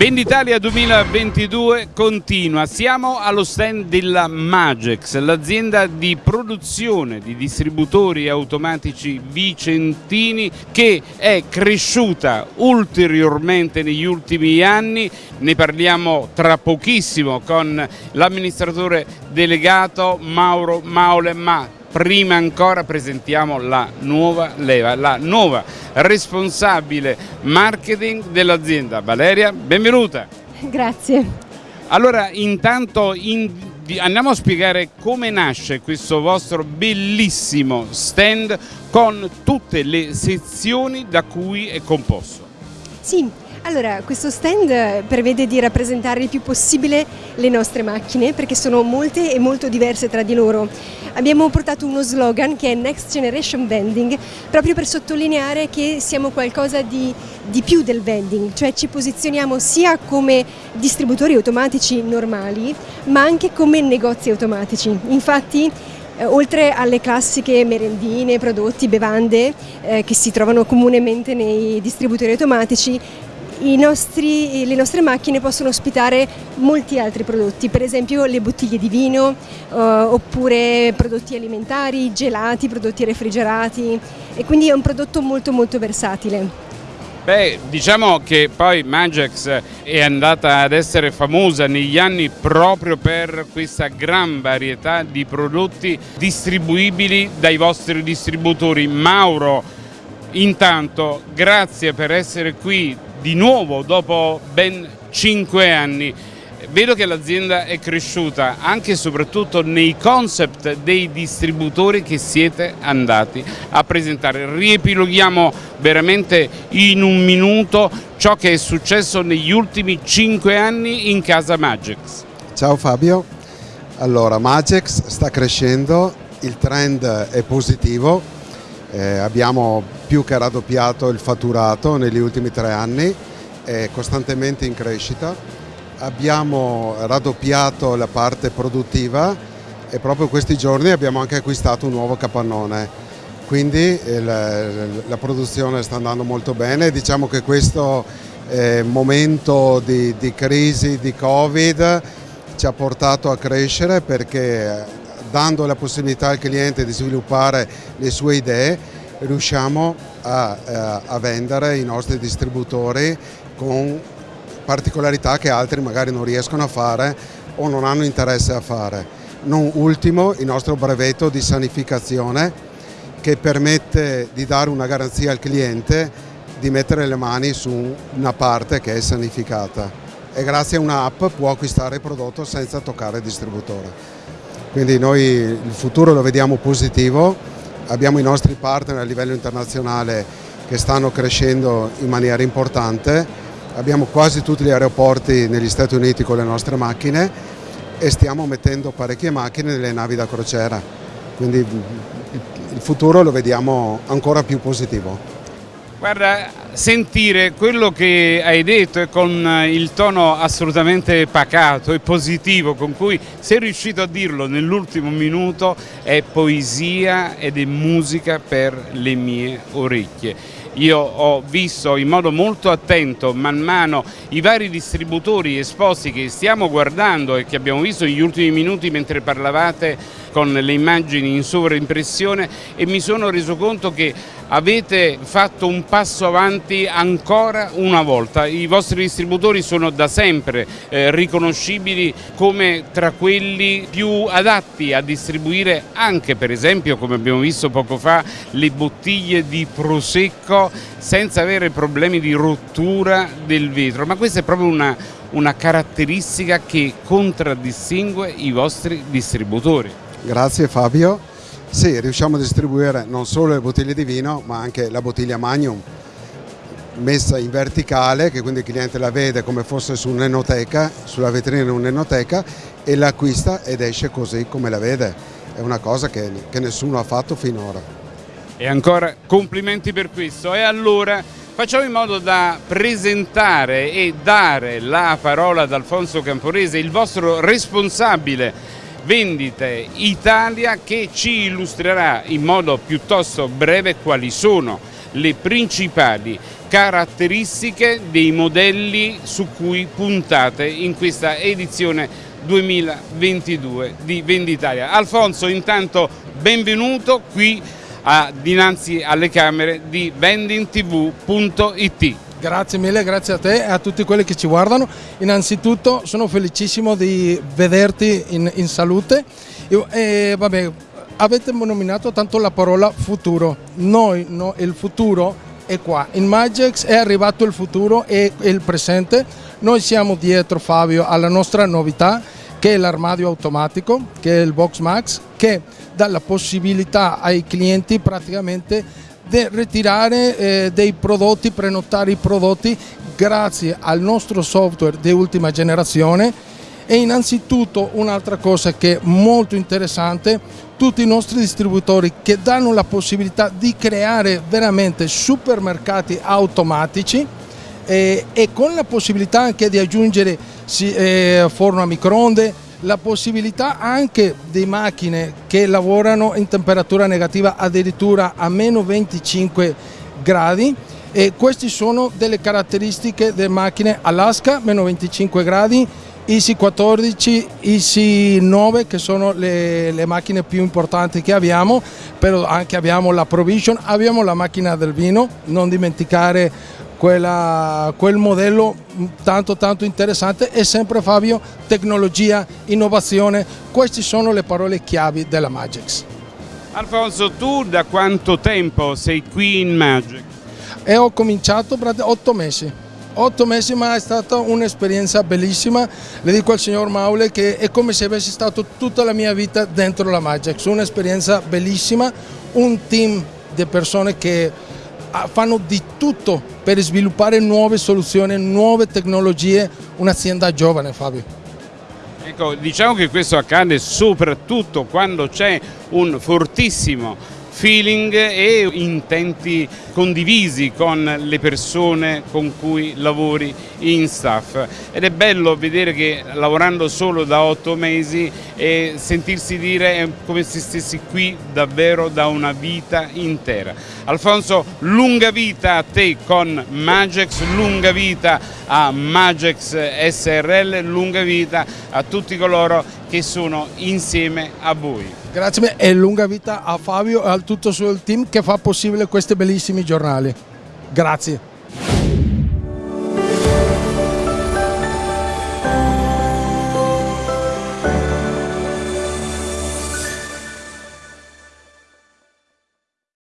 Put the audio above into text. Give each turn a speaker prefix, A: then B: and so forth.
A: Venditalia 2022 continua, siamo allo stand della Magex, l'azienda di produzione di distributori automatici vicentini che è cresciuta ulteriormente negli ultimi anni, ne parliamo tra pochissimo con l'amministratore delegato Mauro Maule, ma prima ancora presentiamo la nuova leva, la nuova responsabile marketing dell'azienda. Valeria, benvenuta.
B: Grazie.
A: Allora, intanto in, andiamo a spiegare come nasce questo vostro bellissimo stand con tutte le sezioni da cui è composto.
B: Sì, allora, questo stand prevede di rappresentare il più possibile le nostre macchine perché sono molte e molto diverse tra di loro. Abbiamo portato uno slogan che è Next Generation Vending proprio per sottolineare che siamo qualcosa di, di più del vending, cioè ci posizioniamo sia come distributori automatici normali ma anche come negozi automatici. Infatti eh, oltre alle classiche merendine, prodotti, bevande eh, che si trovano comunemente nei distributori automatici, nostri, le nostre macchine possono ospitare molti altri prodotti, per esempio le bottiglie di vino eh, oppure prodotti alimentari, gelati, prodotti refrigerati e quindi è un prodotto molto molto versatile.
A: Beh, diciamo che poi Magex è andata ad essere famosa negli anni proprio per questa gran varietà di prodotti distribuibili dai vostri distributori. Mauro, intanto grazie per essere qui di nuovo dopo ben cinque anni. Vedo che l'azienda è cresciuta anche e soprattutto nei concept dei distributori che siete andati a presentare. Riepiloghiamo veramente in un minuto ciò che è successo negli ultimi cinque anni in casa Magix.
C: Ciao Fabio, allora Magix sta crescendo, il trend è positivo, eh, abbiamo più che raddoppiato il fatturato negli ultimi tre anni, è costantemente in crescita, abbiamo raddoppiato la parte produttiva e proprio questi giorni abbiamo anche acquistato un nuovo capannone, quindi eh, la, la produzione sta andando molto bene, diciamo che questo eh, momento di, di crisi, di Covid ci ha portato a crescere perché dando la possibilità al cliente di sviluppare le sue idee riusciamo a, eh, a vendere i nostri distributori con particolarità che altri magari non riescono a fare o non hanno interesse a fare. Non ultimo il nostro brevetto di sanificazione che permette di dare una garanzia al cliente di mettere le mani su una parte che è sanificata e grazie a un'app può acquistare il prodotto senza toccare il distributore. Quindi noi il futuro lo vediamo positivo abbiamo i nostri partner a livello internazionale che stanno crescendo in maniera importante, abbiamo quasi tutti gli aeroporti negli Stati Uniti con le nostre macchine e stiamo mettendo parecchie macchine nelle navi da crociera, quindi il futuro lo vediamo ancora più positivo.
A: Guarda, sentire quello che hai detto e con il tono assolutamente pacato e positivo con cui sei riuscito a dirlo nell'ultimo minuto è poesia ed è musica per le mie orecchie. Io ho visto in modo molto attento man mano i vari distributori esposti che stiamo guardando e che abbiamo visto negli ultimi minuti mentre parlavate con le immagini in sovraimpressione e mi sono reso conto che avete fatto un passo avanti ancora una volta. I vostri distributori sono da sempre eh, riconoscibili come tra quelli più adatti a distribuire anche per esempio come abbiamo visto poco fa le bottiglie di prosecco senza avere problemi di rottura del vetro, ma questa è proprio una, una caratteristica che contraddistingue i vostri distributori.
C: Grazie Fabio. Sì, riusciamo a distribuire non solo le bottiglie di vino ma anche la bottiglia Magnum messa in verticale che quindi il cliente la vede come fosse su un'enoteca, sulla vetrina di un'enoteca e l'acquista ed esce così come la vede. È una cosa che, che nessuno ha fatto finora.
A: E ancora complimenti per questo. E allora facciamo in modo da presentare e dare la parola ad Alfonso Camporese, il vostro responsabile Vendite Italia che ci illustrerà in modo piuttosto breve quali sono le principali caratteristiche dei modelli su cui puntate in questa edizione 2022 di Venditalia. Alfonso intanto benvenuto qui a, dinanzi alle camere di vendingtv.it.
D: Grazie mille, grazie a te e a tutti quelli che ci guardano. Innanzitutto sono felicissimo di vederti in, in salute e, e vabbè, avete nominato tanto la parola futuro. Noi, no, il futuro è qua. In Magix è arrivato il futuro e il presente. Noi siamo dietro Fabio alla nostra novità che è l'armadio automatico, che è il Box Max, che dà la possibilità ai clienti praticamente di ritirare eh, dei prodotti, prenotare i prodotti grazie al nostro software di ultima generazione. E innanzitutto un'altra cosa che è molto interessante, tutti i nostri distributori che danno la possibilità di creare veramente supermercati automatici eh, e con la possibilità anche di aggiungere eh, forno a microonde, la possibilità anche di macchine che lavorano in temperatura negativa addirittura a meno 25 gradi e queste sono delle caratteristiche delle macchine Alaska, meno 25 gradi, Easy 14, Easy 9 che sono le, le, macchine più importanti che abbiamo, però anche abbiamo la Provision, abbiamo la macchina del vino, non dimenticare quella, quel modello tanto tanto interessante. E sempre Fabio tecnologia, innovazione, queste sono le parole chiavi della Magix.
A: Alfonso tu da quanto tempo sei qui in Magix?
D: E ho cominciato otto mesi, otto mesi ma è stata un'esperienza bellissima, le dico al signor Maule che è come se avessi stato tutta la mia vita dentro la Magix, un'esperienza bellissima, un team di persone che fanno di tutto per sviluppare nuove soluzioni, nuove tecnologie, un'azienda giovane Fabio.
A: Ecco, diciamo che questo accade soprattutto quando c'è un fortissimo feeling e intenti condivisi con le persone con cui lavori in staff ed è bello vedere che lavorando solo da otto mesi e sentirsi dire è come se stessi qui davvero da una vita intera. Alfonso, lunga vita a te con Magex, lunga vita a Magex SRL, lunga vita a tutti coloro che sono insieme a voi.
D: Grazie e lunga vita a Fabio e a tutto il suo team che fa possibile questi bellissimi giornali. Grazie.